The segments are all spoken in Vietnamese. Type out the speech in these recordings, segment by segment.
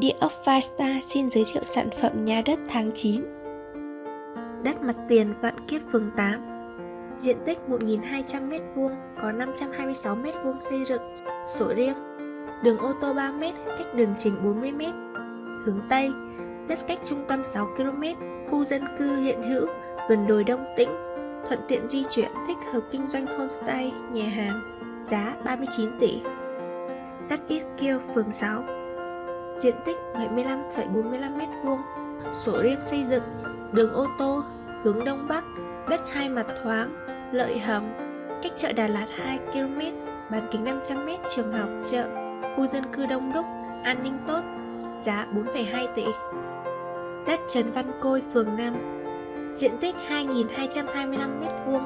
Địa ốc Vasta xin giới thiệu sản phẩm nhà đất tháng 9 Đất mặt tiền Vạn Kiếp phường 8 Diện tích 1.200m2, có 526m2 xây dựng, sổ riêng. Đường ô tô 3m, cách đường chính 40m Hướng Tây, đất cách trung tâm 6km, khu dân cư hiện hữu, gần đồi Đông Tĩnh Thuận tiện di chuyển, thích hợp kinh doanh homestay, nhà hàng Giá 39 tỷ. Đất Ít Kiêu, phường 6 diện tích 75,45m2, sổ riêng xây dựng, đường ô tô, hướng Đông Bắc, đất hai mặt thoáng, lợi hầm, cách chợ Đà Lạt 2km, bán kính 500m, trường học, chợ, khu dân cư đông đúc, an ninh tốt, giá 4,2 tỷ. Đất Trần Văn Côi, phường 5, diện tích 2.225m2,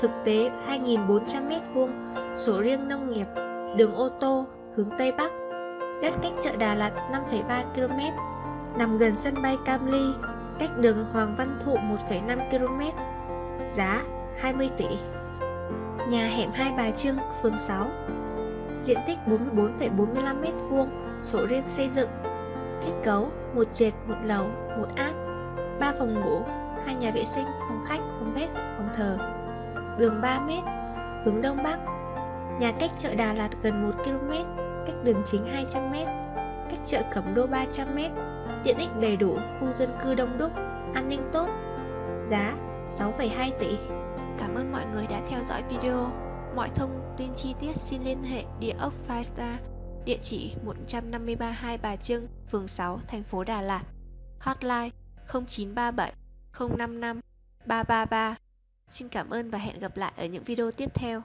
thực tế 2.400m2, sổ riêng nông nghiệp, đường ô tô, hướng Tây Bắc, đất cách chợ Đà Lạt 5,3 km, nằm gần sân bay Cam Ly, cách đường Hoàng Văn Thụ 1,5 km, giá 20 tỷ. Nhà hẻm Hai Bà Trưng, phường 6, diện tích 44,45 m2, sổ riêng xây dựng, kết cấu một trệt, một lầu, một áp, 3 phòng ngủ, hai nhà vệ sinh, phòng khách, phòng bếp, phòng thờ, đường 3 m, hướng đông bắc, nhà cách chợ Đà Lạt gần 1 km, cách đường chính 200m, cách chợ Cẩm Đô 300m, tiện ích đầy đủ, khu dân cư đông đúc, an ninh tốt, giá 6,2 tỷ. Cảm ơn mọi người đã theo dõi video. Mọi thông tin chi tiết xin liên hệ địa ốc Five địa chỉ 153 Hai Bà Trưng, phường 6, thành phố Đà Lạt. Hotline 0937 055 333. Xin cảm ơn và hẹn gặp lại ở những video tiếp theo.